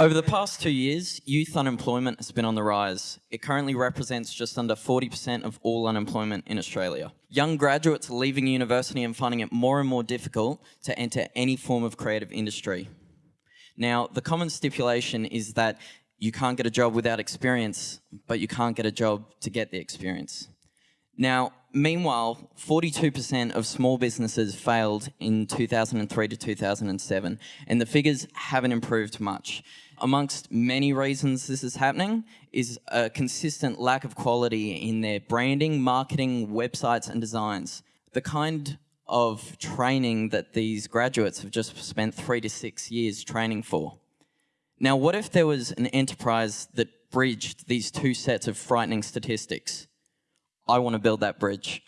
Over the past two years, youth unemployment has been on the rise. It currently represents just under 40% of all unemployment in Australia. Young graduates are leaving university and finding it more and more difficult to enter any form of creative industry. Now, the common stipulation is that you can't get a job without experience, but you can't get a job to get the experience. Now, meanwhile, 42% of small businesses failed in 2003 to 2007, and the figures haven't improved much. Amongst many reasons this is happening is a consistent lack of quality in their branding, marketing, websites, and designs. The kind of training that these graduates have just spent three to six years training for. Now, what if there was an enterprise that bridged these two sets of frightening statistics? I want to build that bridge.